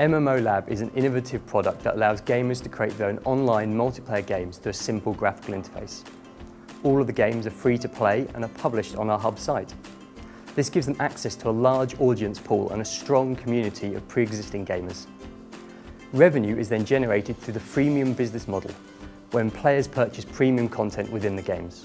MMO Lab is an innovative product that allows gamers to create their own online multiplayer games through a simple graphical interface. All of the games are free to play and are published on our hub site. This gives them access to a large audience pool and a strong community of pre-existing gamers. Revenue is then generated through the freemium business model, when players purchase premium content within the games.